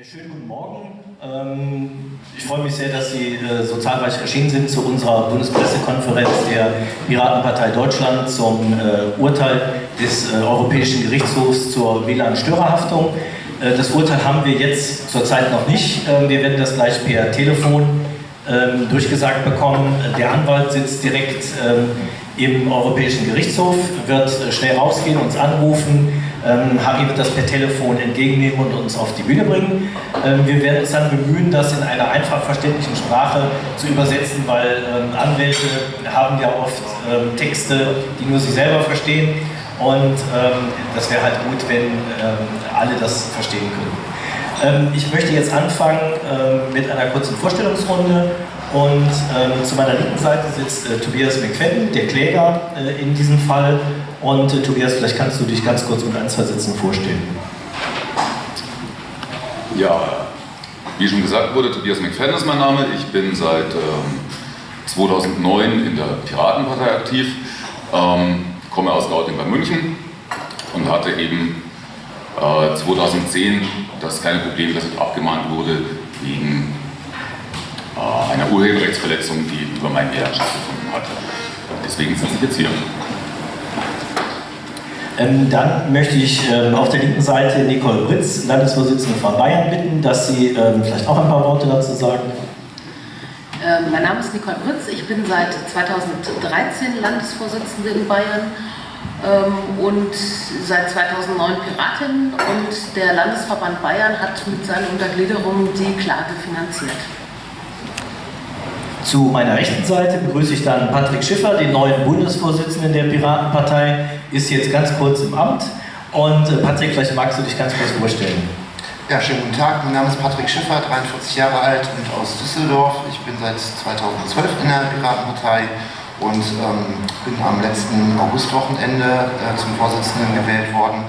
Schönen guten Morgen. Ähm, ich freue mich sehr, dass Sie äh, so zahlreich erschienen sind zu unserer Bundespressekonferenz der Piratenpartei Deutschland zum äh, Urteil des äh, Europäischen Gerichtshofs zur WLAN-Störerhaftung. Das Urteil haben wir jetzt zurzeit noch nicht. Ähm, wir werden das gleich per Telefon ähm, durchgesagt bekommen. Der Anwalt sitzt direkt im Europäischen Gerichtshof, wird schnell rausgehen, uns anrufen, ähm, Harry wird das per Telefon entgegennehmen und uns auf die Bühne bringen. Ähm, wir werden uns dann bemühen, das in einer einfach verständlichen Sprache zu übersetzen, weil ähm, Anwälte haben ja oft ähm, Texte, die nur sie selber verstehen. Und ähm, das wäre halt gut, wenn ähm, alle das verstehen können. ich möchte jetzt anfangen mit einer kurzen Vorstellungsrunde. Und zu meiner linken Seite sitzt äh, Tobias McFadden, der Kläger äh, in diesem Fall. Und äh, Tobias, vielleicht kannst du dich ganz kurz mit ein, zwei Sätzen vorstellen. Ja, wie schon gesagt wurde, Tobias McFadden ist mein Name. Ich bin seit ähm, 2009 in der Piratenpartei aktiv, ähm, komme aus Gauting bei München und hatte eben äh, 2010 das kleine Problem, dass ich abgemahnt wurde wegen äh, einer Urheberrechtsverletzung, die über mein Ehestand stattgefunden hat. Deswegen sitze ich jetzt hier. Ähm, dann möchte ich ähm, auf der linken Seite Nicole Britz, Landesvorsitzende von Bayern, bitten, dass sie ähm, vielleicht auch ein paar Worte dazu sagen. Ähm, mein Name ist Nicole Britz, ich bin seit 2013 Landesvorsitzende in Bayern ähm, und seit 2009 Piratin und der Landesverband Bayern hat mit seiner Untergliederung die Klage finanziert. Zu meiner rechten Seite begrüße ich dann Patrick Schiffer, den neuen Bundesvorsitzenden der Piratenpartei, ist jetzt ganz kurz im Amt. Und äh, Patrick, vielleicht magst du dich ganz kurz vorstellen. Ja, schönen guten Tag. Mein Name ist Patrick Schiffer, 43 Jahre alt und aus Düsseldorf. Ich bin seit 2012 in der Piratenpartei und ähm, bin am letzten Augustwochenende äh, zum Vorsitzenden gewählt worden.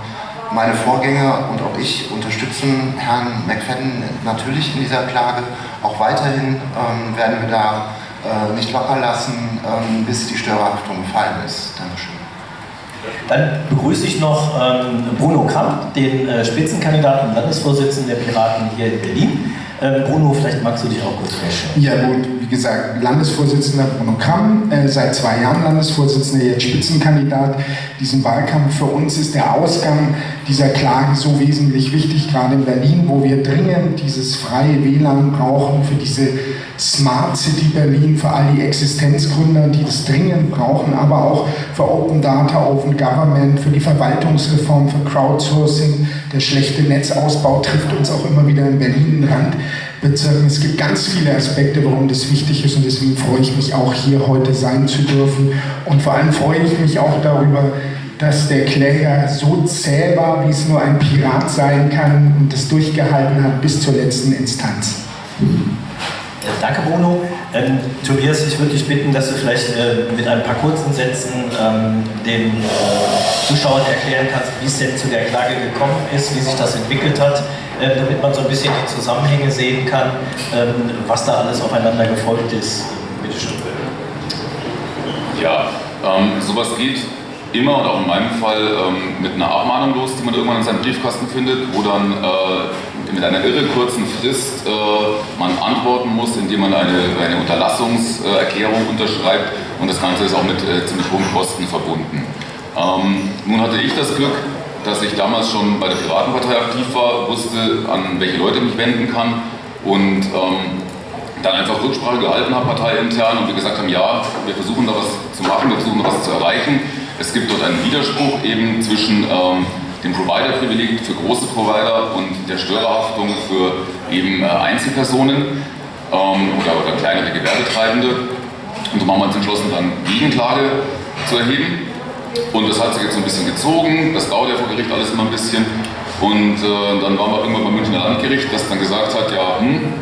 Meine Vorgänger und auch ich unterstützen Herrn McFadden natürlich in dieser Klage. Auch weiterhin ähm, werden wir da äh, nicht locker lassen, ähm, bis die Störerhaftung gefallen ist. Dankeschön. Dann begrüße ich noch ähm, Bruno Kramp, den äh, Spitzenkandidaten und Landesvorsitzenden der Piraten hier in Berlin. Ähm, Bruno, vielleicht magst du dich auch kurz vorstellen. Ja gut, wie gesagt, Landesvorsitzender Bruno Kamm, äh, seit zwei Jahren Landesvorsitzender, jetzt Spitzenkandidat. Diesen Wahlkampf für uns ist der Ausgang dieser Klage so wesentlich wichtig, gerade in Berlin, wo wir dringend dieses freie WLAN brauchen für diese Smart City Berlin, für all die Existenzgründer, die das dringend brauchen, aber auch für Open Data, Open Government, für die Verwaltungsreform, für Crowdsourcing. Der schlechte Netzausbau trifft uns auch immer wieder in Berlin Rand. Bezirken. Es gibt ganz viele Aspekte, warum das wichtig ist und deswegen freue ich mich auch hier heute sein zu dürfen. Und vor allem freue ich mich auch darüber, dass der Kläger so zäh war, wie es nur ein Pirat sein kann und das durchgehalten hat bis zur letzten Instanz. Danke, Bruno. Ähm, Tobias, ich würde dich bitten, dass du vielleicht äh, mit ein paar kurzen Sätzen ähm, den äh, Zuschauern erklären kannst, wie es denn zu der Klage gekommen ist, wie sich das entwickelt hat, äh, damit man so ein bisschen die Zusammenhänge sehen kann, ähm, was da alles aufeinander gefolgt ist. Bitte schön. Ja, ähm, sowas geht immer und auch in meinem Fall ähm, mit einer Abmahnung los, die man irgendwann in seinem Briefkasten findet, wo dann äh, mit einer irre kurzen Frist äh, man antworten muss, indem man eine, eine Unterlassungserklärung unterschreibt und das Ganze ist auch mit äh, ziemlich hohen Kosten verbunden. Ähm, nun hatte ich das Glück, dass ich damals schon bei der Piratenpartei aktiv war, wusste, an welche Leute ich mich wenden kann und ähm, dann einfach Rücksprache gehalten habe, parteiintern und wir gesagt haben, ja, wir versuchen da was zu machen, wir versuchen da was zu erreichen. Es gibt dort einen Widerspruch eben zwischen ähm, dem Provider-Privileg für große Provider und der Störerhaftung für eben äh, Einzelpersonen ähm, oder, oder kleinere Gewerbetreibende. Und so haben wir uns entschlossen, dann Gegenklage zu erheben. Und das hat sich jetzt ein bisschen gezogen, das dauert ja vor Gericht alles immer ein bisschen. Und äh, dann waren wir irgendwann beim Münchner Landgericht, das dann gesagt hat, ja, hm,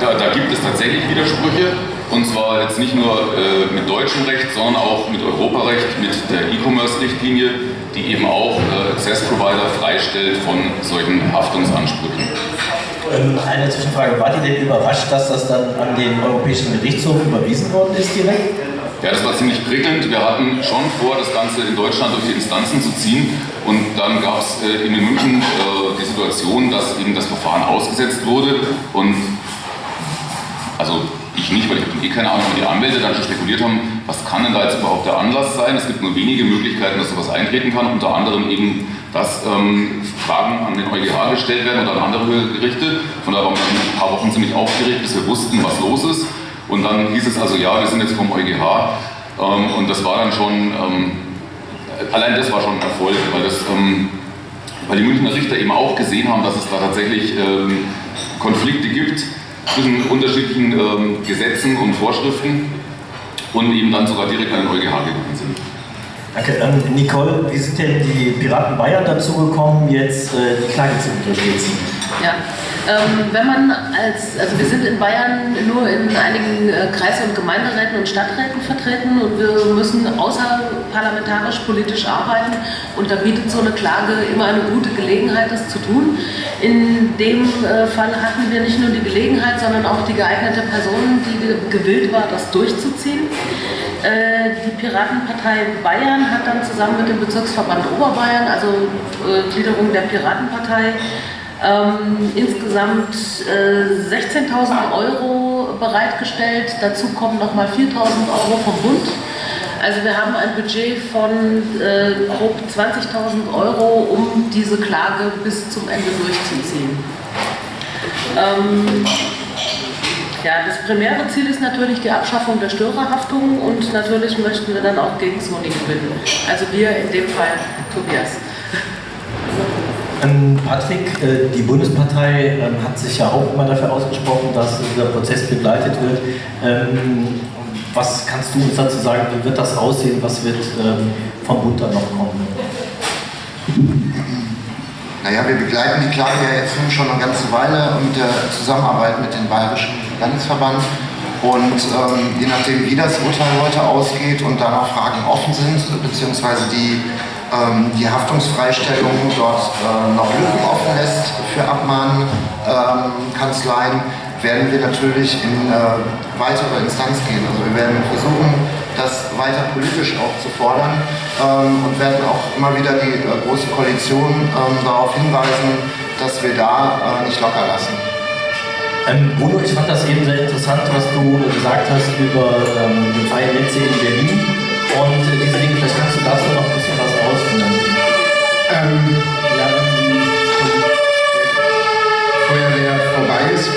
da, da gibt es tatsächlich Widersprüche. Und zwar jetzt nicht nur äh, mit deutschem Recht, sondern auch mit Europarecht, mit der E-Commerce-Richtlinie, die eben auch äh, Access-Provider freistellt von solchen Haftungsansprüchen. Ähm, eine Zwischenfrage, wart ihr denn überrascht, dass das dann an den Europäischen Gerichtshof überwiesen worden ist direkt? Ja, das war ziemlich prickelnd. Wir hatten schon vor, das Ganze in Deutschland durch die Instanzen zu ziehen. Und dann gab es äh, in München äh, die Situation, dass eben das Verfahren ausgesetzt wurde. Und also ich nicht, weil ich habe eh keine Ahnung, aber die Anwälte dann schon spekuliert haben, was kann denn da jetzt überhaupt der Anlass sein? Es gibt nur wenige Möglichkeiten, dass sowas eintreten kann, unter anderem eben, dass ähm, Fragen an den EuGH gestellt werden oder an andere Gerichte. Von daher waren wir ein paar Wochen ziemlich aufgeregt, bis wir wussten, was los ist. Und dann hieß es also, ja, wir sind jetzt vom EuGH. Ähm, und das war dann schon, ähm, allein das war schon ein Erfolg, weil, das, ähm, weil die Münchner Richter eben auch gesehen haben, dass es da tatsächlich ähm, Konflikte gibt zwischen unterschiedlichen ähm, Gesetzen und Vorschriften und eben dann sogar direkt an den EuGH gegangen sind. Danke. Ähm, Nicole, wie sind denn die Piraten Bayern dazu gekommen, jetzt äh, die Klage zu unterstützen? Ja, ähm, wenn man als, also wir sind in Bayern nur in einigen äh, Kreis- und Gemeinderäten und Stadträten vertreten und wir müssen außerparlamentarisch politisch arbeiten und da bietet so eine Klage immer eine gute Gelegenheit, das zu tun. In dem äh, Fall hatten wir nicht nur die Gelegenheit, sondern auch die geeignete Person, die gewillt war, das durchzuziehen. Äh, die Piratenpartei Bayern hat dann zusammen mit dem Bezirksverband Oberbayern, also Gliederung der Piratenpartei, ähm, insgesamt äh, 16.000 Euro bereitgestellt. Dazu kommen nochmal 4.000 Euro vom Bund. Also wir haben ein Budget von äh, grob 20.000 Euro, um diese Klage bis zum Ende durchzuziehen. Ähm, ja, das primäre Ziel ist natürlich die Abschaffung der Störerhaftung und natürlich möchten wir dann auch gegen Sony gewinnen. Also wir in dem Fall Tobias. Ähm, Patrick, äh, die Bundespartei ähm, hat sich ja auch immer dafür ausgesprochen, dass dieser Prozess begleitet wird. Ähm, was kannst du uns dazu sagen? Wie wird das aussehen? Was wird vom Bund dann noch kommen? Naja, wir begleiten die Klage ja jetzt schon eine ganze Weile und der Zusammenarbeit mit dem Bayerischen Landesverband. Und ähm, je nachdem, wie das Urteil heute ausgeht und da noch Fragen offen sind, beziehungsweise die ähm, die Haftungsfreistellung dort äh, noch Lücken offen lässt für Abmahnkanzleien, ähm, werden wir natürlich in äh, weitere Instanz gehen. Also wir werden versuchen, das weiter politisch auch zu fordern ähm, und werden auch immer wieder die äh, Große Koalition ähm, darauf hinweisen, dass wir da äh, nicht locker lassen. Ähm, Bruno, ich fand das eben sehr interessant, was du gesagt hast über ähm, den Fall Netze in Berlin und äh, diese Dinge. Vielleicht kannst du dazu noch ein bisschen. Ja, wenn die Feuerwehr vorbei ist.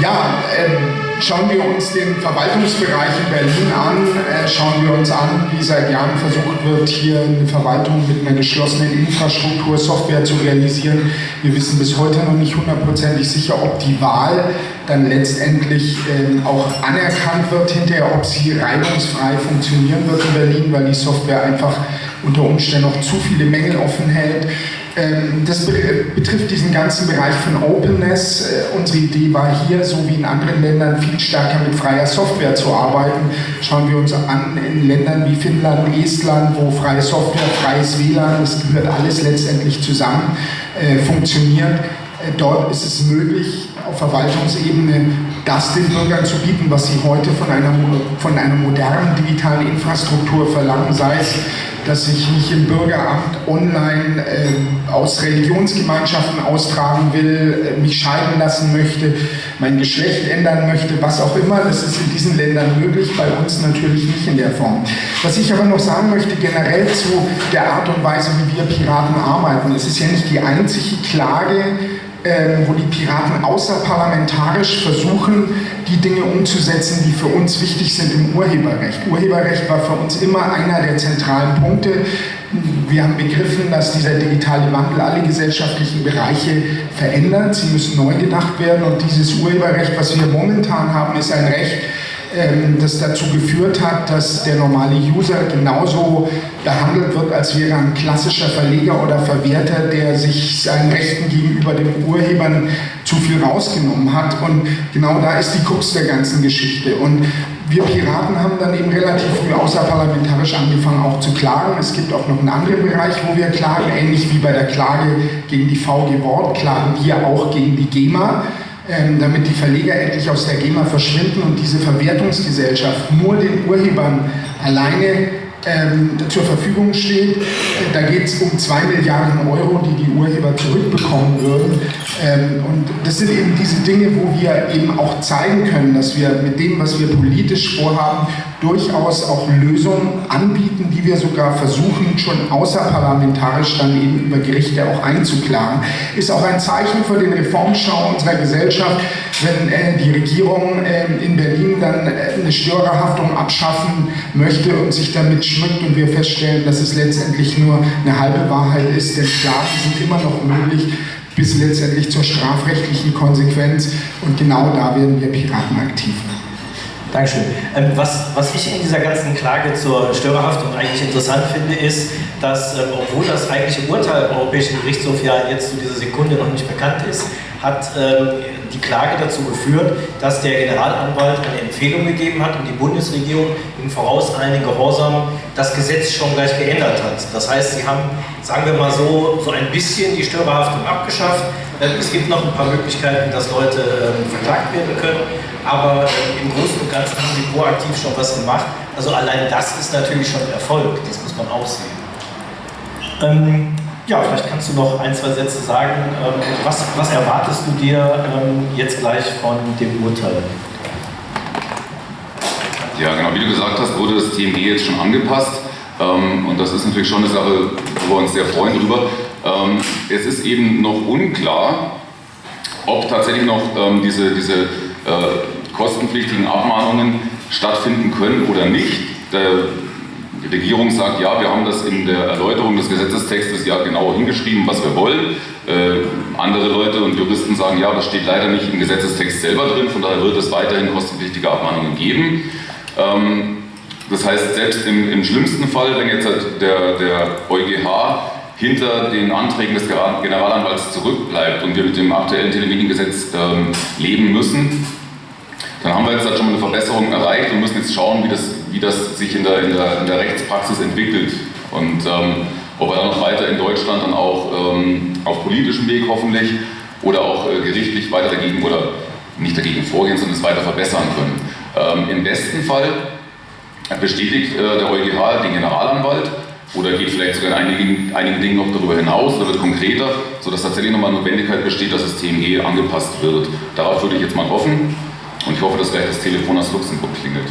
Ja, ähm, Schauen wir uns den Verwaltungsbereich in Berlin an, äh, schauen wir uns an, wie seit Jahren versucht wird, hier eine Verwaltung mit einer geschlossenen Infrastruktur, Software zu realisieren. Wir wissen bis heute noch nicht hundertprozentig sicher, ob die Wahl dann letztendlich ähm, auch anerkannt wird hinterher, ob sie reibungsfrei funktionieren wird in Berlin, weil die Software einfach unter Umständen noch zu viele Mängel offen hält. Ähm, das betrifft diesen ganzen Bereich von Openness. Äh, unsere Idee war hier, so wie in anderen Ländern, viel stärker mit freier Software zu arbeiten. Schauen wir uns an in Ländern wie Finnland, Estland, wo freie Software, freies WLAN, das gehört alles letztendlich zusammen, äh, funktioniert. Äh, dort ist es möglich, auf Verwaltungsebene das den Bürgern zu bieten, was sie heute von einer, von einer modernen digitalen Infrastruktur verlangen, sei es dass ich mich im Bürgeramt online äh, aus Religionsgemeinschaften austragen will, äh, mich scheiden lassen möchte, mein Geschlecht ändern möchte, was auch immer. Das ist in diesen Ländern möglich, bei uns natürlich nicht in der Form. Was ich aber noch sagen möchte, generell zu der Art und Weise, wie wir Piraten arbeiten. Es ist ja nicht die einzige Klage, äh, wo die Piraten außerparlamentarisch versuchen, die Dinge umzusetzen, die für uns wichtig sind im Urheberrecht. Urheberrecht war für uns immer einer der zentralen Punkte. Wir haben begriffen, dass dieser digitale Wandel alle gesellschaftlichen Bereiche verändert. Sie müssen neu gedacht werden und dieses Urheberrecht, was wir momentan haben, ist ein Recht, ähm, das dazu geführt hat, dass der normale User genauso behandelt wird, als wäre ein klassischer Verleger oder Verwerter, der sich seinen Rechten gegenüber den Urhebern zu viel rausgenommen hat. Und genau da ist die Krux der ganzen Geschichte. Und wir Piraten haben dann eben relativ früh außerparlamentarisch angefangen auch zu klagen. Es gibt auch noch einen anderen Bereich, wo wir klagen, ähnlich wie bei der Klage gegen die VG Wort, klagen wir auch gegen die GEMA ähm, damit die Verleger endlich aus der GEMA verschwinden und diese Verwertungsgesellschaft nur den Urhebern alleine ähm, zur Verfügung steht. Da geht es um 2 Milliarden Euro, die die Urheber zurückbekommen würden. Ähm, und das sind eben diese Dinge, wo wir eben auch zeigen können, dass wir mit dem, was wir politisch vorhaben, durchaus auch Lösungen anbieten, die wir sogar versuchen, schon außerparlamentarisch dann eben über Gerichte auch einzuklagen. Ist auch ein Zeichen für den Reformschau unserer Gesellschaft, wenn äh, die Regierung äh, in Berlin dann äh, eine Störerhaftung abschaffen möchte und sich damit schmückt und wir feststellen, dass es letztendlich nur eine halbe Wahrheit ist, denn Klagen sind immer noch möglich bis letztendlich zur strafrechtlichen Konsequenz und genau da werden wir Piraten aktiv. Dankeschön. Ähm, was, was ich in dieser ganzen Klage zur Störerhaftung eigentlich interessant finde, ist, dass, ähm, obwohl das eigentliche Urteil im Europäischen Gerichtshof ja jetzt zu dieser Sekunde noch nicht bekannt ist, hat ähm, die Klage dazu geführt, dass der Generalanwalt eine Empfehlung gegeben hat und die Bundesregierung im vorauseiligen Gehorsam das Gesetz schon gleich geändert hat. Das heißt, sie haben, sagen wir mal so, so ein bisschen die Störerhaftung abgeschafft. Es gibt noch ein paar Möglichkeiten, dass Leute ähm, verklagt werden können, aber ähm, im Großen und Ganzen haben sie proaktiv schon was gemacht. Also allein das ist natürlich schon Erfolg, das muss man auch sehen. Ähm, ja, vielleicht kannst du noch ein, zwei Sätze sagen. Ähm, was, was erwartest du dir ähm, jetzt gleich von dem Urteil? Ja, genau, wie du gesagt hast, wurde das TMG jetzt schon angepasst. Ähm, und das ist natürlich schon eine Sache, wo wir uns sehr freuen drüber. es ist eben noch unklar, ob tatsächlich noch diese, diese äh, kostenpflichtigen Abmahnungen stattfinden können oder nicht. Die Regierung sagt, ja, wir haben das in der Erläuterung des Gesetzestextes ja genau hingeschrieben, was wir wollen. Äh, andere Leute und Juristen sagen, ja, das steht leider nicht im Gesetzestext selber drin, von daher wird es weiterhin kostenpflichtige Abmahnungen geben. Ähm, das heißt, selbst im, im, schlimmsten Fall, wenn jetzt halt der, der EuGH hinter den Anträgen des Generalanwalts zurückbleibt und wir mit dem aktuellen Telemediengesetz ähm, leben müssen, dann haben wir jetzt halt schon mal eine Verbesserung erreicht und müssen jetzt schauen, wie das, wie das sich in der, in, der, in der Rechtspraxis entwickelt. Und ähm, ob wir dann noch weiter in Deutschland dann auch ähm, auf politischem Weg hoffentlich oder auch äh, gerichtlich weiter dagegen oder nicht dagegen vorgehen, sondern es weiter verbessern können. Ähm, Im besten Fall bestätigt äh, der EuGH den Generalanwalt oder geht vielleicht sogar in einigen, einigen Dingen noch darüber hinaus oder wird konkreter, sodass tatsächlich nochmal Notwendigkeit besteht, dass das TMG angepasst wird. Darauf würde ich jetzt mal hoffen. Und ich hoffe, dass gleich das Telefon aus Luxemburg klingelt.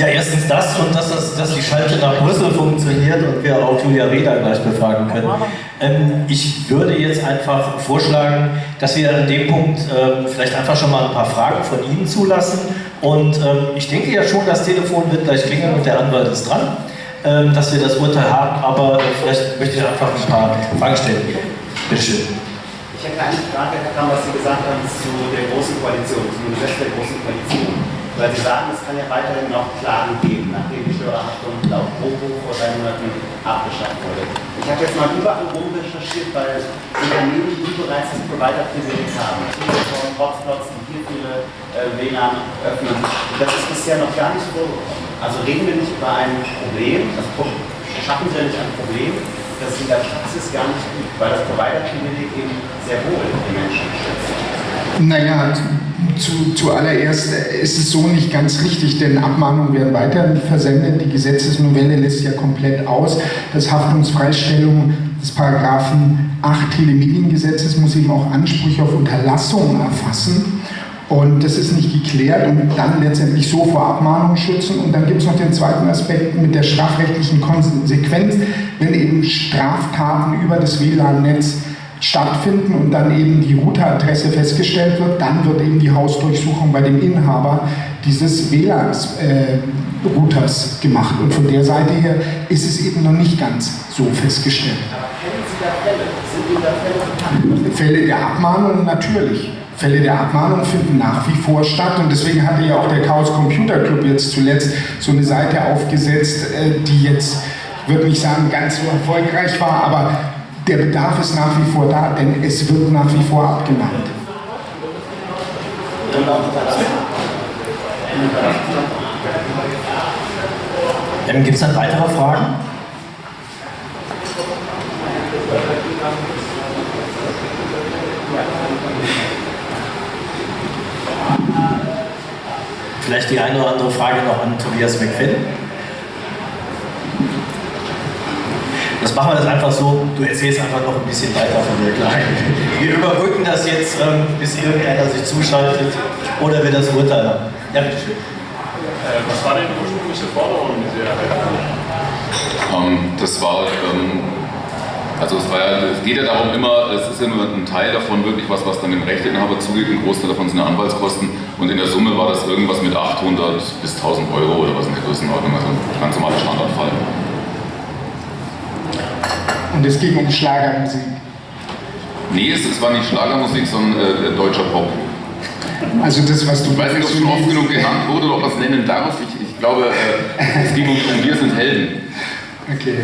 Ja, erstens das und dass, das, dass die Schalte nach Brüssel funktioniert und wir auch Julia Reda gleich befragen können. Ähm, ich würde jetzt einfach vorschlagen, dass wir an dem Punkt ähm, vielleicht einfach schon mal ein paar Fragen von Ihnen zulassen. Und ähm, ich denke ja schon, das Telefon wird gleich klingeln und der Anwalt ist dran, ähm, dass wir das Urteil haben. Aber vielleicht möchte ich einfach ein paar Fragen stellen. Bitte schön. Ich hätte eine Frage, Herr Kamm, was Sie gesagt haben zu der Großen Koalition, zum Gesetz der Großen Koalition. Weil Sie sagen, es kann ja weiterhin noch Klagen geben, nachdem die Steuerhaftung laut Probo vor drei Monaten abgeschafft wurde. Ich habe jetzt mal überall rum recherchiert, weil Unternehmen, die bereits das Provider-Privileg haben, Telekom, Hotspots, die hier viele äh, WLAN öffnen, das ist bisher noch gar nicht vorgekommen. Also reden wir nicht über ein Problem, das schaffen Sie ja nicht ein Problem, das in der Praxis gar nicht gibt, weil das Provider-Privileg eben sehr wohl die Menschen schützt. Naja, zu, zuallererst ist es so nicht ganz richtig, denn Abmahnungen werden weiter versendet. Die Gesetzesnovelle lässt ja komplett aus, dass Haftungsfreistellung des Paragraphen 8 Telemediengesetzes muss eben auch Ansprüche auf Unterlassungen erfassen. Und das ist nicht geklärt und dann letztendlich so vor Abmahnung schützen. Und dann gibt es noch den zweiten Aspekt mit der strafrechtlichen Konsequenz, wenn eben Straftaten über das WLAN-Netz stattfinden und dann eben die Routeradresse festgestellt wird, dann wird eben die Hausdurchsuchung bei dem Inhaber dieses WLAN-Routers äh, gemacht. Und von der Seite her ist es eben noch nicht ganz so festgestellt. Fälle? Der Abmahnung natürlich. Fälle der Abmahnung finden nach wie vor statt und deswegen hatte ja auch der Chaos Computer Club jetzt zuletzt so eine Seite aufgesetzt, äh, die jetzt, ich würde nicht sagen, ganz so erfolgreich war, aber der Bedarf ist nach wie vor da, denn es wird nach wie vor abgenannt. Ähm, Gibt es dann weitere Fragen? Vielleicht die eine oder andere Frage noch an Tobias McFinn. Das machen wir das einfach so, du erzählst einfach noch ein bisschen weiter von der Klage. Wir überbrücken das jetzt, ähm, bis irgendeiner sich zuschaltet oder wir das Urteil haben. Ja, bitteschön. Äh, was war denn die ursprüngliche Forderung, die Sie erhalten ähm, Das war, ähm, also es, war ja, es geht ja darum immer, es ist ja nur ein Teil davon wirklich was, was dann dem Rechteinhaber zugeht, ein Großteil davon sind ja Anwaltskosten und in der Summe war das irgendwas mit 800 bis 1000 Euro oder was in der Größenordnung, also ein ganz normaler Standardfall. Und es ging um Schlagermusik. Nee, es, es war nicht Schlagermusik, sondern äh, deutscher Pop. Also das, was du... Ich weiß nicht, ob es schon oft genug genannt wurde oder ob man es nennen darf. Ich, ich glaube, äh, es ging um, um Wir sind Helden. Okay.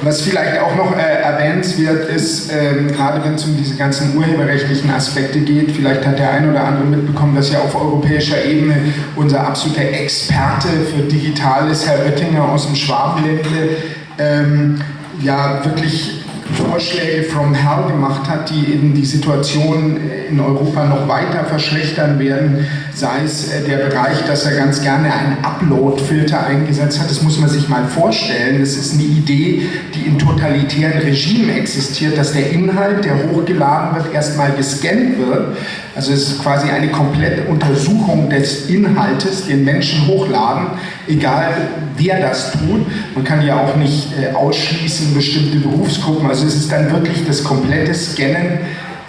Was vielleicht auch noch äh, erwähnenswert ist, ähm, gerade wenn es um diese ganzen urheberrechtlichen Aspekte geht, vielleicht hat der ein oder andere mitbekommen, dass ja auf europäischer Ebene unser absoluter Experte für Digitales, Herr Oettinger aus dem Schwabenländle, ähm, ja wirklich Vorschläge from hell gemacht hat, die eben die Situation in Europa noch weiter verschlechtern werden, sei es äh, der Bereich, dass er ganz gerne einen Upload-Filter eingesetzt hat. Das muss man sich mal vorstellen. Das ist eine Idee, die in totalitären Regimen existiert, dass der Inhalt, der hochgeladen wird, erstmal gescannt wird. Also es ist quasi eine komplette Untersuchung des Inhaltes, den Menschen hochladen, egal wer das tut. Man kann ja auch nicht äh, ausschließen bestimmte Berufsgruppen. Also es ist dann wirklich das komplette Scannen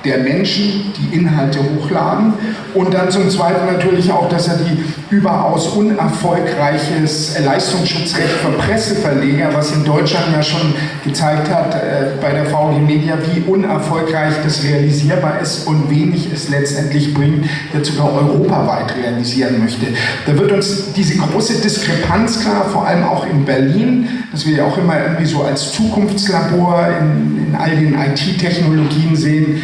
der Menschen, die Inhalte hochladen und dann zum Zweiten natürlich auch, dass er die überaus unerfolgreiches Leistungsschutzrecht für Presseverleger, was in Deutschland ja schon gezeigt hat äh, bei der VG Media, wie unerfolgreich das realisierbar ist und wenig es letztendlich bringt, jetzt sogar europaweit realisieren möchte. Da wird uns diese große Diskrepanz klar, vor allem auch in Berlin, dass wir ja auch immer irgendwie so als Zukunftslabor in, in all den IT-Technologien sehen,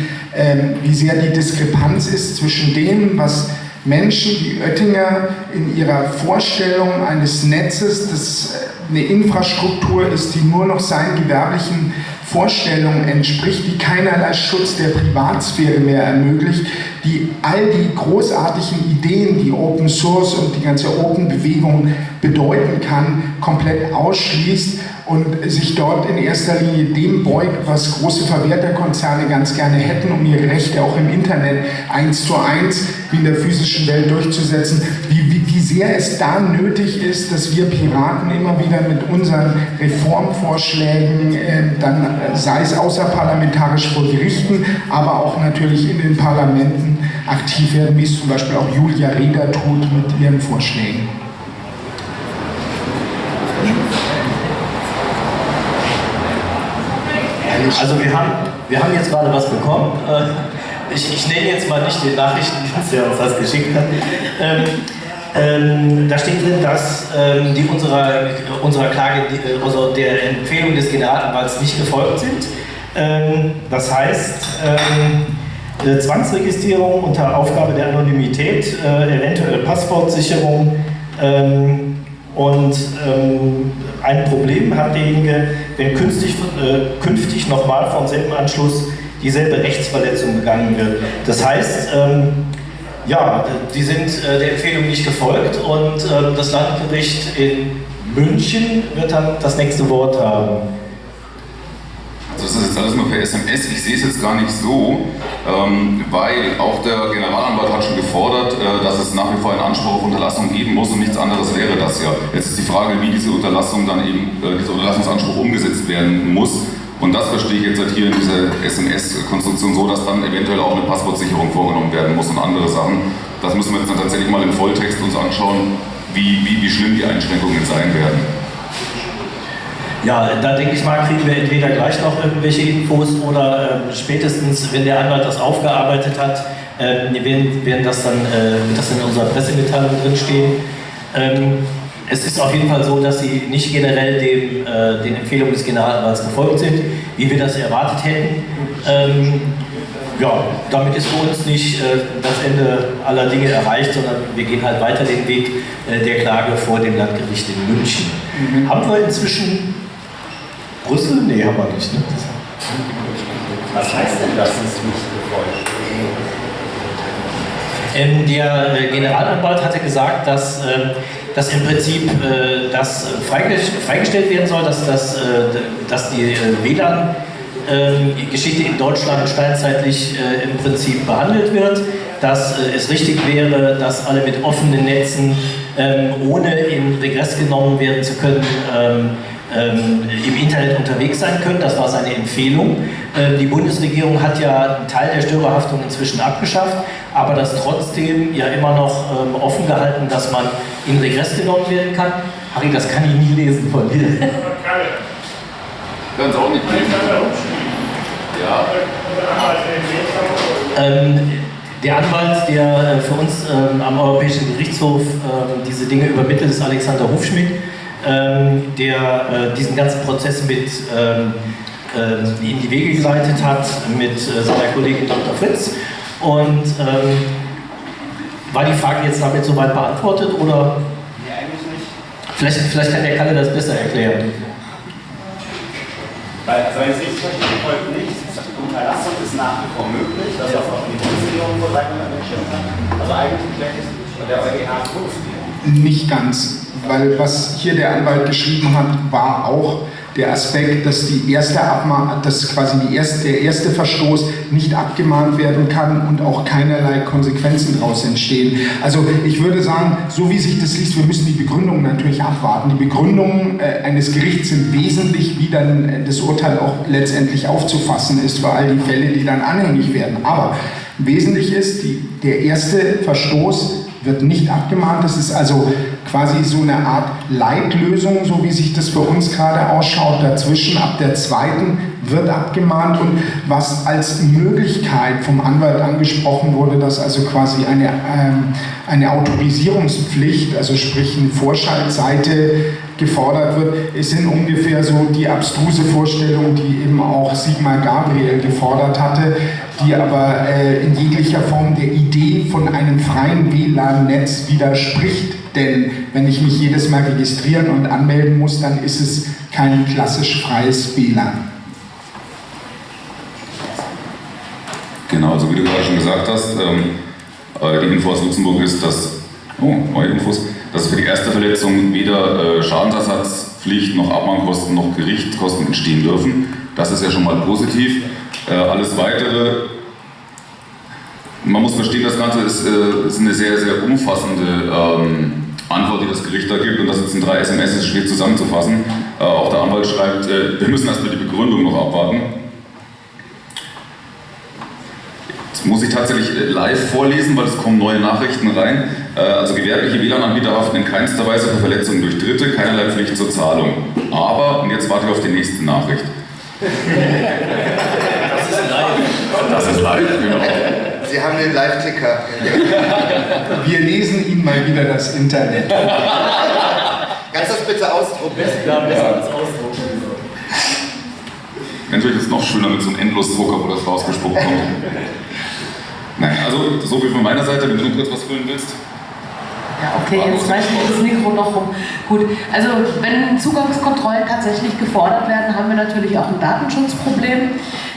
wie sehr die Diskrepanz ist zwischen dem, was Menschen wie Oettinger in ihrer Vorstellung eines Netzes, das eine Infrastruktur ist, die nur noch seinen gewerblichen Vorstellungen entspricht, die keinerlei Schutz der Privatsphäre mehr ermöglicht, die all die großartigen Ideen, die Open Source und die ganze Open Bewegung bedeuten kann, komplett ausschließt und sich dort in erster Linie dem beugt, was große Verwerterkonzerne ganz gerne hätten, um ihre Rechte auch im Internet eins zu eins wie in der physischen Welt durchzusetzen, wie, wie, wie sehr es da nötig ist, dass wir Piraten immer wieder mit unseren Reformvorschlägen, äh, dann sei es außerparlamentarisch vor Gerichten, aber auch natürlich in den Parlamenten aktiv werden, wie es zum Beispiel auch Julia Reda tut mit ihren Vorschlägen. Also wir haben, wir haben jetzt gerade was bekommen. Äh, ich, ich nenne jetzt mal nicht den Nachrichtendienst, der uns das geschickt hat. Ähm, ähm, da steht drin, dass ähm, die unserer, unserer Klage, die, also der Empfehlung des Generalanwalts nicht gefolgt sind. Ähm, das heißt, ähm, Zwangsregistrierung unter Aufgabe der Anonymität, äh, eventuell Passwortsicherung ähm, und ein Problem hat derjenige, wenn künftig, äh, künftig nochmal vom selben Anschluss dieselbe Rechtsverletzung begangen wird. Das heißt, ähm, ja, die sind äh, der Empfehlung nicht gefolgt und äh, das Landgericht in München wird dann das nächste Wort haben. Das ist jetzt alles nur per SMS, ich sehe es jetzt gar nicht so, ähm, weil auch der Generalanwalt hat schon gefordert, äh, dass es nach wie vor einen Anspruch auf Unterlassung geben muss und nichts anderes wäre das ja. Jetzt ist die Frage, wie diese Unterlassung dann eben, äh, dieser Unterlassungsanspruch umgesetzt werden muss. Und das verstehe ich jetzt halt hier in dieser SMS-Konstruktion so, dass dann eventuell auch eine Passwortsicherung vorgenommen werden muss und andere Sachen. Das müssen wir jetzt dann tatsächlich mal im Volltext uns anschauen, wie, wie, wie schlimm die Einschränkungen sein werden. Ja, da denke ich mal, kriegen wir entweder gleich noch irgendwelche Infos oder äh, spätestens, wenn der Anwalt das aufgearbeitet hat, äh, werden, werden das dann, äh, wird das in unserer Pressemitteilung drinstehen. Ähm, es ist auf jeden Fall so, dass sie nicht generell dem, äh, den Empfehlungen des Generalanwalts gefolgt sind, wie wir das erwartet hätten. Ähm, ja, damit ist für uns nicht äh, das Ende aller Dinge erreicht, sondern wir gehen halt weiter den Weg äh, der Klage vor dem Landgericht in München. Mhm. Haben wir inzwischen Brüssel? Nee, haben wir nicht. Ne? Was heißt denn das, ist nicht befolgt? Ähm, der äh, Generalanwalt hatte gesagt, dass, äh, dass im Prinzip äh, das freigestellt werden soll, dass, das, äh, dass die äh, WLAN ähm, Geschichte in Deutschland steinzeitlich äh, im Prinzip behandelt wird, dass es richtig wäre, dass alle mit offenen Netzen, ähm, ohne in Regress genommen werden zu können, ähm, im Internet unterwegs sein können. Das war seine Empfehlung. Ähm, die Bundesregierung hat ja einen Teil der Störerhaftung inzwischen abgeschafft, aber das trotzdem ja immer noch ähm, offen gehalten, dass man in Regress genommen werden kann. Harry, das kann ich nie lesen von dir. Können Sie auch nicht lesen. Ja. Der Anwalt, der äh, für uns ähm, am Europäischen Gerichtshof ähm, diese Dinge übermittelt, ist Alexander Hufschmidt der äh, diesen ganzen Prozess mit ähm, äh, in die Wege geleitet hat mit äh, seiner Kollegin Dr. Fritz. Und ähm, war die Frage jetzt damit soweit beantwortet oder? Nee, eigentlich nicht. Vielleicht, vielleicht kann der Kalle das besser erklären. Weil, wenn ich es richtig verstehe, folgt nichts. Unterlassung ist nach wie vor möglich, das was auch die Bundesregierung drei Monaten entschieden hat. Also eigentlich und der EuGH ist Nicht ganz weil was hier der Anwalt geschrieben hat, war auch der Aspekt, dass die erste dass quasi die erste, der erste Verstoß nicht abgemahnt werden kann und auch keinerlei Konsequenzen daraus entstehen. Also ich würde sagen, so wie sich das liest, wir müssen die Begründungen natürlich abwarten. Die Begründungen äh, eines Gerichts sind wesentlich, wie dann äh, das Urteil auch letztendlich aufzufassen ist für all die Fälle, die dann anhängig werden. Aber wesentlich ist, die, der erste Verstoß wird nicht abgemahnt. Das ist also quasi so eine Art Leitlösung, so wie sich das für uns gerade ausschaut. Dazwischen ab der zweiten wird abgemahnt und was als Möglichkeit vom Anwalt angesprochen wurde, dass also quasi eine, ähm, eine Autorisierungspflicht, also sprich eine Vorschaltseite gefordert wird, ist in ungefähr so die abstruse Vorstellung, die eben auch Sigmar Gabriel gefordert hatte, die aber äh, in jeglicher Form der Idee von einem freien WLAN-Netz widerspricht. Denn wenn ich mich jedes Mal registrieren und anmelden muss, dann ist es kein klassisch freies WLAN. Genau, also wie du gerade schon gesagt hast, ähm, äh, die Info aus Luxemburg ist, dass, oh, neue Infos, dass für die erste Verletzung weder äh, Schadensersatzpflicht noch Abmahnkosten noch Gerichtskosten entstehen dürfen. Das ist ja schon mal positiv. Äh, alles Weitere, man muss verstehen, das Ganze ist, äh, ist eine sehr, sehr umfassende ähm, Antwort, die das Gericht da gibt und das jetzt in drei SMS ist schwer zusammenzufassen. Äh, auch der Anwalt schreibt, äh, wir müssen erstmal die Begründung noch abwarten. Das muss ich tatsächlich äh, live vorlesen, weil es kommen neue Nachrichten rein. Also gewerbliche WLAN-Anbieter haften in keinster Weise für Verletzungen durch Dritte, keinerlei Pflicht zur Zahlung. Aber, und jetzt warte ich auf die nächste Nachricht. Das ist live. Genau. Sie haben den Live-Ticker. Wir lesen Ihnen mal wieder das Internet. Kannst du das bitte ausdrucken? Ja, besser als ausdrucken. Natürlich ist es noch schöner mit so einem Endlosdrucker, wo das rausgespuckt kommt. Nein, also so viel von meiner Seite, wenn du noch kurz was füllen willst. Ja, okay, jetzt reicht mir das Mikro noch rum. Gut, also wenn Zugangskontrollen tatsächlich gefordert werden, haben wir natürlich auch ein Datenschutzproblem.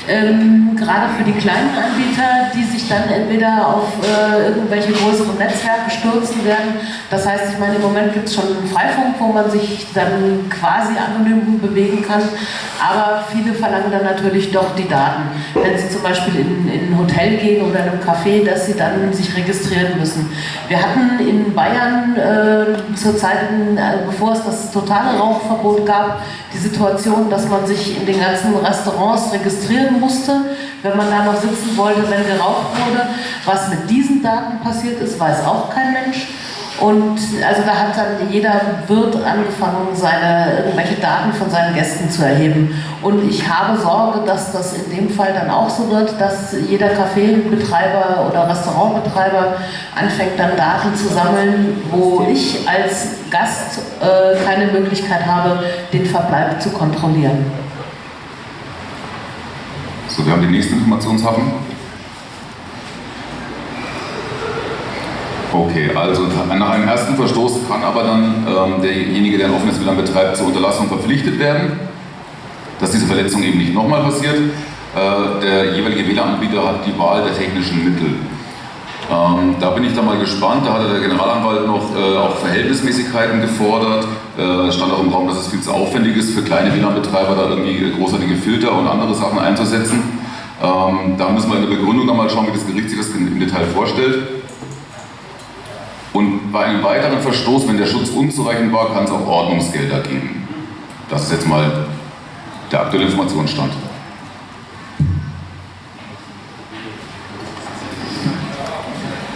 Ähm, gerade für die kleinen Anbieter, die sich dann entweder auf äh, irgendwelche größeren Netzwerke stürzen werden. Das heißt, ich meine, im Moment gibt es schon einen Freifunk, wo man sich dann quasi anonym bewegen kann. Aber viele verlangen dann natürlich doch die Daten. Wenn sie zum Beispiel in, in ein Hotel gehen oder in einem Café, dass sie dann sich registrieren müssen. Wir hatten in Bayern äh, zur Zeit, äh, bevor es das totale Rauchverbot gab, die Situation, dass man sich in den ganzen Restaurants registrieren musste, wenn man da noch sitzen wollte, wenn geraucht wurde. Was mit diesen Daten passiert ist, weiß auch kein Mensch. Und also da hat dann jeder Wirt angefangen, seine, irgendwelche Daten von seinen Gästen zu erheben. Und ich habe Sorge, dass das in dem Fall dann auch so wird, dass jeder Kaffeebetreiber oder Restaurantbetreiber anfängt dann Daten zu sammeln, wo ich als Gast äh, keine Möglichkeit habe, den Verbleib zu kontrollieren. So, wir haben den nächsten Informationshafen. Okay, also nach einem ersten Verstoß kann aber dann ähm, derjenige, der ein offenes WLAN betreibt, zur Unterlassung verpflichtet werden, dass diese Verletzung eben nicht nochmal passiert. Äh, der jeweilige WLAN-Anbieter hat die Wahl der technischen Mittel. Ähm, da bin ich dann mal gespannt. Da hatte der Generalanwalt noch äh, auch Verhältnismäßigkeiten gefordert. Äh, stand auch im Raum, dass es viel zu aufwendig ist für kleine WLAN-Betreiber, da irgendwie großartige Filter und andere Sachen einzusetzen. Ähm, da müssen wir in der Begründung dann mal schauen, wie das Gericht sich das im Detail vorstellt. Und bei einem weiteren Verstoß, wenn der Schutz unzureichend war, kann es auch Ordnungsgelder geben. Das ist jetzt mal der aktuelle Informationsstand.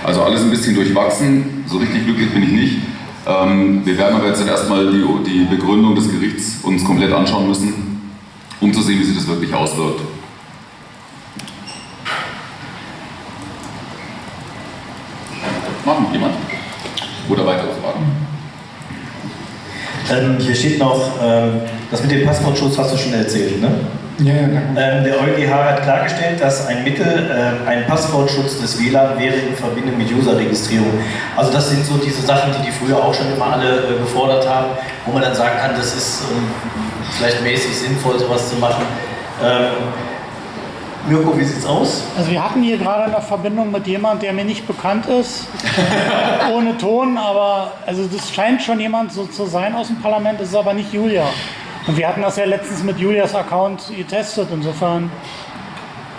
Also alles ein bisschen durchwachsen, so richtig glücklich bin ich nicht. Ähm, wir werden aber jetzt erstmal die, die Begründung des Gerichts uns komplett anschauen müssen, um zu sehen, wie sich das wirklich auswirkt. Machen jemand? Oder weitere Fragen? Ähm, hier steht noch, ähm, das mit dem Passwortschutz hast du schon erzählt, ne? Ja, ja. Ähm, der EuGH hat klargestellt, dass ein Mittel, äh, ein Passwortschutz des WLAN wäre in Verbindung mit User-Registrierung. Also das sind so diese Sachen, die die früher auch schon immer alle äh, gefordert haben, wo man dann sagen kann, das ist ähm, vielleicht mäßig sinnvoll, sowas zu machen. Ähm, Mirko, wie sieht's aus? Also wir hatten hier gerade eine Verbindung mit jemand, der mir nicht bekannt ist, ohne Ton, aber also das scheint schon jemand so zu sein aus dem Parlament, das ist aber nicht Julia. Und wir hatten das ja letztens mit Julias Account getestet, insofern.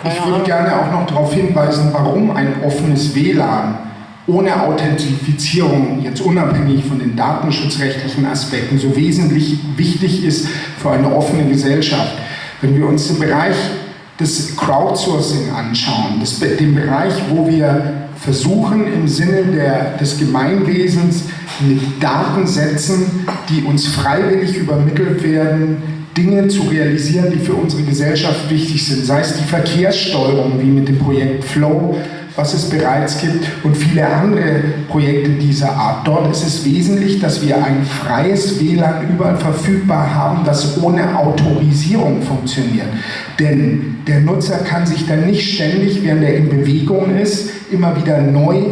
Ich würde gerne auch noch darauf hinweisen, warum ein offenes WLAN ohne Authentifizierung, jetzt unabhängig von den datenschutzrechtlichen Aspekten, so wesentlich wichtig ist für eine offene Gesellschaft. Wenn wir uns den Bereich des Crowdsourcing anschauen, das, den Bereich, wo wir versuchen im Sinne der, des Gemeinwesens mit Datensätzen, die uns freiwillig übermittelt werden, Dinge zu realisieren, die für unsere Gesellschaft wichtig sind, sei es die Verkehrssteuerung wie mit dem Projekt Flow, was es bereits gibt und viele andere Projekte dieser Art. Dort ist es wesentlich, dass wir ein freies WLAN überall verfügbar haben, das ohne Autorisierung funktioniert. Denn der Nutzer kann sich dann nicht ständig, während er in Bewegung ist, immer wieder neu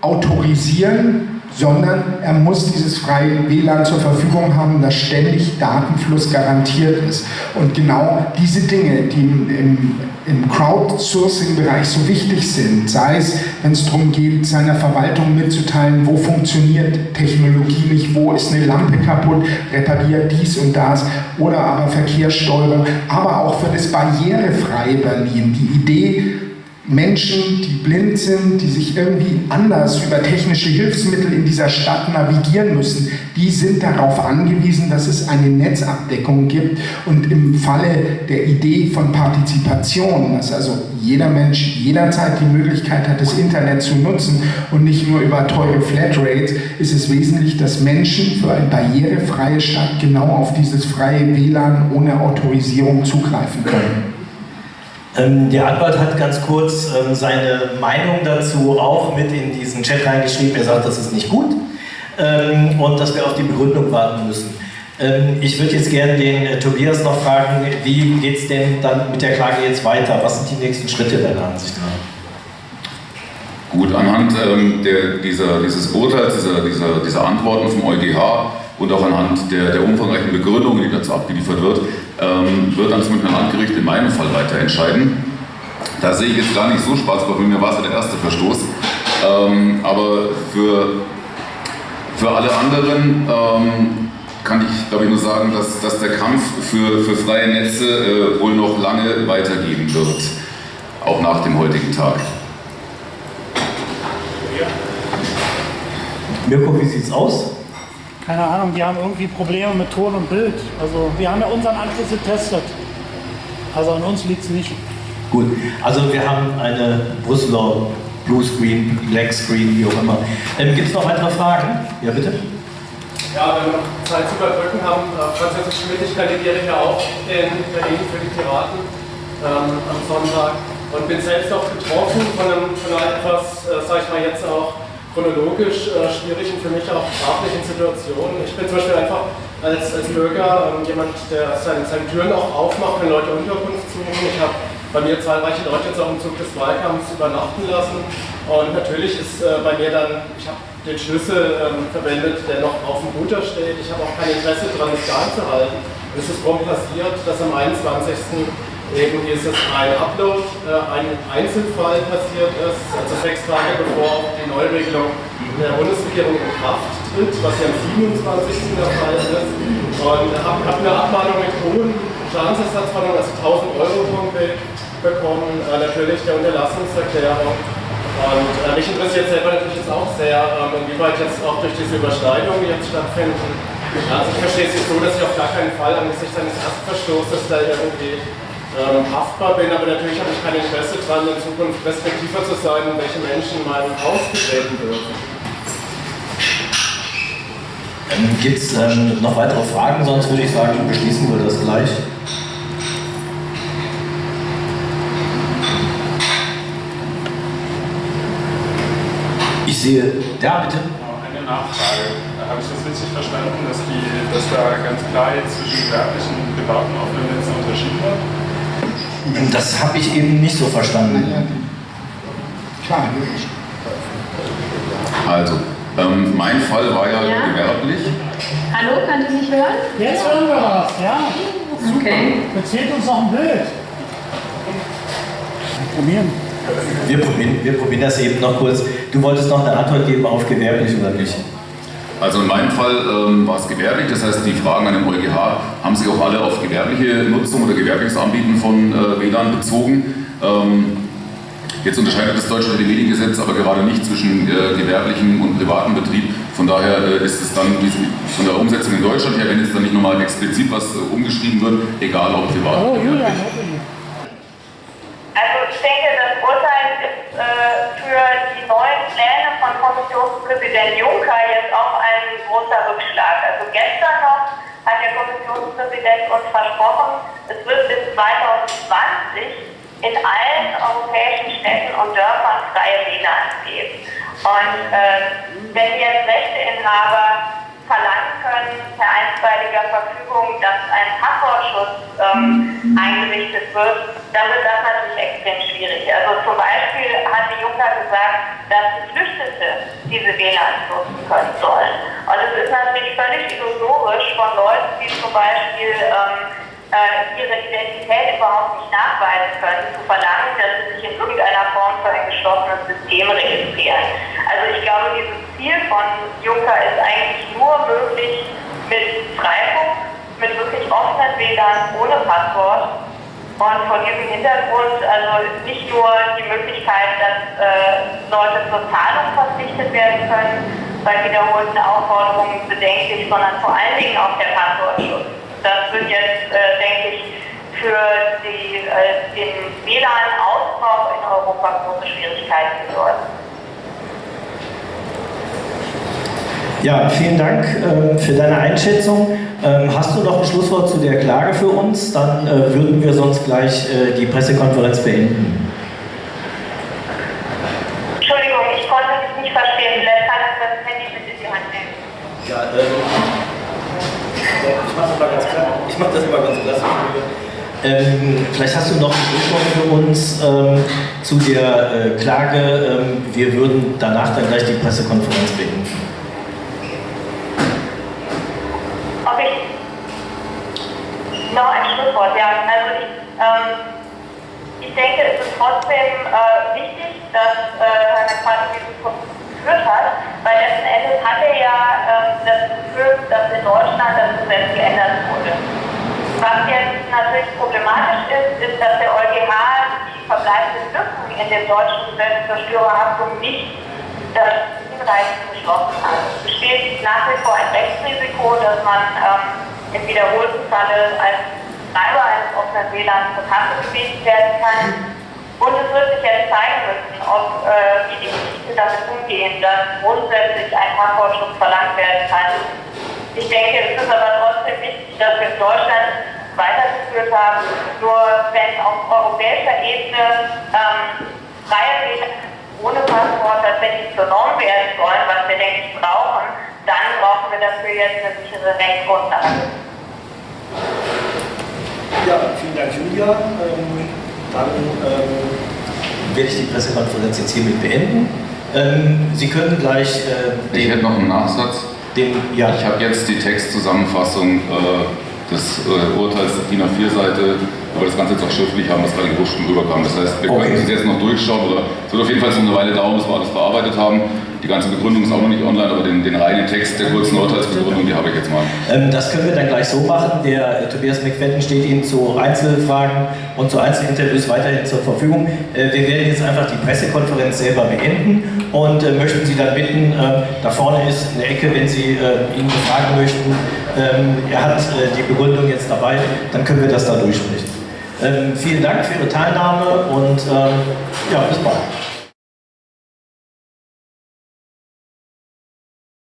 autorisieren, sondern er muss dieses freie WLAN zur Verfügung haben, das ständig Datenfluss garantiert ist. Und genau diese Dinge, die im, im, Crowdsourcing-Bereich so wichtig sind, sei es, wenn es darum geht, seiner Verwaltung mitzuteilen, wo funktioniert Technologie nicht, wo ist eine Lampe kaputt, repariert dies und das, oder aber Verkehrssteuerung, aber auch für das barrierefreie Berlin. Die Idee, Menschen, die blind sind, die sich irgendwie anders über technische Hilfsmittel in dieser Stadt navigieren müssen, die sind darauf angewiesen, dass es eine Netzabdeckung gibt und im Falle der Idee von Partizipation, dass also jeder Mensch jederzeit die Möglichkeit hat, das Internet zu nutzen und nicht nur über teure Flatrates, ist es wesentlich, dass Menschen für eine barrierefreie Stadt genau auf dieses freie WLAN ohne Autorisierung zugreifen können. Ähm, der Anwalt hat ganz kurz ähm, seine Meinung dazu auch mit in diesen Chat reingeschrieben. Er sagt, das ist nicht gut ähm, und dass wir auf die Begründung warten müssen. Ich würde jetzt gerne den äh, Tobias noch fragen, wie geht es denn dann mit der Klage jetzt weiter? Was sind die nächsten Schritte deiner Ansicht nach? Gut, anhand der, dieser, dieses Urteils, dieser, dieser, dieser Antworten vom EuGH und auch anhand der, der umfangreichen Begründungen, die dazu abgeliefert wird, ähm, wird dann Münchner Landgericht in meinem Fall weiter entscheiden. Da sehe ich jetzt gar nicht so schwarz, bei mir war es ja der erste Verstoß. Ähm, aber für, für alle anderen ähm, kann ich, glaube ich, nur sagen, dass, dass der Kampf für, für freie Netze äh, wohl noch lange weitergehen wird, auch nach dem heutigen Tag. Mirko, wie sieht's aus? Keine Ahnung, die haben irgendwie Probleme mit Ton und Bild. Also wir haben ja unseren Anschluss getestet. Also an uns liegt es nicht. Gut, also wir haben eine Brüsseler Bluescreen, Black Screen, wie auch immer. Ähm, Gibt es noch weitere Fragen? Ja, bitte. Ja, wenn wir Zeit zu überbrücken haben, äh, Franziska Schmidt, ich kandidiere ja auch in Berlin für die Piraten ähm, am Sonntag und bin selbst auch betroffen von, einem, von einer etwas, äh, sag ich mal jetzt auch chronologisch äh, schwierigen, für mich auch sprachlichen Situation. Ich bin zum Beispiel einfach als, als Bürger ähm, jemand, der seine, seine Türen auch aufmacht, wenn Leute Unterkunft suchen. Ich habe bei mir zahlreiche Leute jetzt auch im Zug des Wahlkampfs übernachten lassen und natürlich ist äh, bei mir dann, ich habe den Schlüssel ähm, verwendet, der noch auf dem Router steht. Ich habe auch kein Interesse daran, es geheim zu halten. Es ist prompt passiert, dass am 21. eben dieses ein Upload, äh, ein Einzelfall passiert ist, also sechs Tage bevor die Neuregelung der Bundesregierung in Kraft tritt, was ja am 27. der Fall ist. Und habe hab eine Abmahnung mit hohen Schadensersatzforderungen, also 1000 Euro bekommen, äh, natürlich der Unterlassungserklärung. Und äh, mich interessiert selber natürlich jetzt auch sehr, ähm, inwieweit jetzt auch durch diese Überschneidungen, die jetzt stattfinden, also ich verstehe es jetzt so, dass ich auf gar keinen Fall angesichts eines Erstverstoßes da irgendwie ähm, haftbar bin, aber natürlich habe ich kein Interesse daran, in Zukunft respektiver zu sein, welche Menschen in meinem Haus betreten dürfen. Ähm, Gibt es ähm, noch weitere Fragen? Sonst würde ich sagen, beschließen wir das gleich. Ich sehe, ja bitte. Eine Nachfrage. Habe ich das richtig verstanden, dass, die, dass da ganz klar jetzt zwischen gewerblichen und privaten offenen Netzen unterschieden wird? Das habe ich eben nicht so verstanden. Klar, Also, ähm, mein Fall war ja, Ja. gewerblich. Hallo, kann ich mich hören? Jetzt hören wir was, ja. Okay. Erzählt uns noch ein Bild. Probieren. Wir probieren, wir probieren das eben noch kurz. Du wolltest noch eine Antwort geben auf gewerblich oder nicht? Also in meinem Fall ähm, war es gewerblich, das heißt die Fragen an den EuGH haben sich auch alle auf gewerbliche Nutzung oder gewerbliches Anbieten von äh, WLAN bezogen. Ähm, jetzt unterscheidet das deutsche Telemedia-Gesetz aber gerade nicht zwischen äh, gewerblichem und privatem Betrieb. Von daher äh, ist es dann wie- von der Umsetzung in Deutschland her, wenn jetzt dann nicht nochmal explizit was äh, umgeschrieben wird, egal ob privat Oh, oder Julian, gewerblich. Also ich denke, das Urteil ist äh, für die neuen Pläne von Kommissionspräsident Juncker jetzt auch ein großer Rückschlag. Also gestern noch hat der Kommissionspräsident uns versprochen, es wird bis 2020 in allen europäischen Städten und Dörfern freie WLANs geben. Und äh, wenn jetzt Rechteinhaber verlangen können, per einstweiliger Verfügung, dass ein Passwortschutz ähm, eingerichtet wird, dann wird das natürlich extrem schwierig. Also zum Beispiel hat die gesagt, dass Geflüchtete diese WLANs nutzen können sollen. Und es ist natürlich völlig illusorisch von Leuten, die zum Beispiel ähm, äh, ihre Identität überhaupt nicht nachweisen können, zu verlangen, dass sie sich in irgendeiner Form für ein geschlossenes System registrieren. Also ich glaube, dieses Ziel von Juncker ist eigentlich nur möglich mit Freifunk, mit wirklich offenen WLAN ohne Passwort. Und vor diesem Hintergrund also nicht nur die Möglichkeit, dass äh, Leute zur Zahlung verpflichtet werden können, bei wiederholten Aufforderungen bedenklich, sondern vor allen Dingen auch der Passwortschutz. Das wird jetzt, äh, denke ich, für die, äh, den WLAN-Ausbau in Europa große Schwierigkeiten bedeuten. Ja, vielen Dank ähm, für deine Einschätzung. Ähm, hast du noch ein Schlusswort zu der Klage für uns? Dann äh, würden wir sonst gleich äh, die Pressekonferenz beenden. Entschuldigung, ich konnte dich nicht verstehen. Vielleicht kannst du das Handy mit in die Hand nehmen. Ja, ähm, ich mache das mal ganz klar. Ich mache das mal ganz klasse. Ähm, vielleicht hast du noch ein Schlusswort für uns ähm, zu der äh, Klage. Ähm, wir würden danach dann gleich die Pressekonferenz beenden. Ob ich noch ein Schlusswort, ja. Also ich, ähm, ich denke, es ist trotzdem äh, wichtig, dass äh, Herr McCarthy diesen Prozess geführt hat, weil letzten Endes hat er ja ähm, das geführt, dass in Deutschland das Gesetz geändert wurde. Was jetzt natürlich problematisch ist, ist, dass der EuGH die verbleibenden Lücken in dem deutschen Gesetz zur Störerhaftung nicht das hinreichend geschlossen hat. Es besteht nach wie vor ein Rechtsrisiko, dass man ähm, im wiederholten Falle als Treiber eines offenen WLANs zur Kasse gebeten werden kann. Und es wird sich jetzt zeigen müssen, ob äh, wie die Gerichte damit umgehen, dass grundsätzlich ein Passwortschutz verlangt werden kann. Ich denke, es ist aber trotzdem wichtig, dass wir in Deutschland weitergeführt haben. Nur wenn auf europäischer Ebene ähm, freie WLAN ohne Passwort tatsächlich zur Norm werden sollen, was wir, denke ich, brauchen, dann brauchen wir dafür jetzt eine sichere Rechtsgrundlage. Ja, vielen Dank, Julia. Ähm, dann ähm, werde ich die Pressekonferenz jetzt hiermit beenden. Ähm, Sie können gleich äh, Ich hätte noch einen Nachsatz. den, ja, Ich habe jetzt die Textzusammenfassung äh, des äh, Urteils der DIN A4-Seite wo wir das Ganze jetzt auch schriftlich haben, was gerade gewusst rüberkam. Das heißt, wir Okay. können es jetzt noch durchschauen oder es wird auf jeden Fall so eine Weile dauern, bis wir alles bearbeitet haben. Die ganze Begründung ist auch noch nicht online, aber den, den reinen Text der kurzen Urteilsbegründung, die habe ich jetzt mal. Ähm, das können wir dann gleich so machen. Der äh, Tobias McFadden steht Ihnen zu Einzelfragen und zu Einzelinterviews weiterhin zur Verfügung. Äh, wir werden jetzt einfach die Pressekonferenz selber beenden und äh, möchten Sie dann bitten, äh, da vorne ist eine Ecke, wenn Sie äh, ihn befragen möchten. Ähm, er hat äh, die Begründung jetzt dabei, dann können wir das da durchsprechen. Ähm, vielen Dank für Ihre Teilnahme und ähm, ja, bis bald.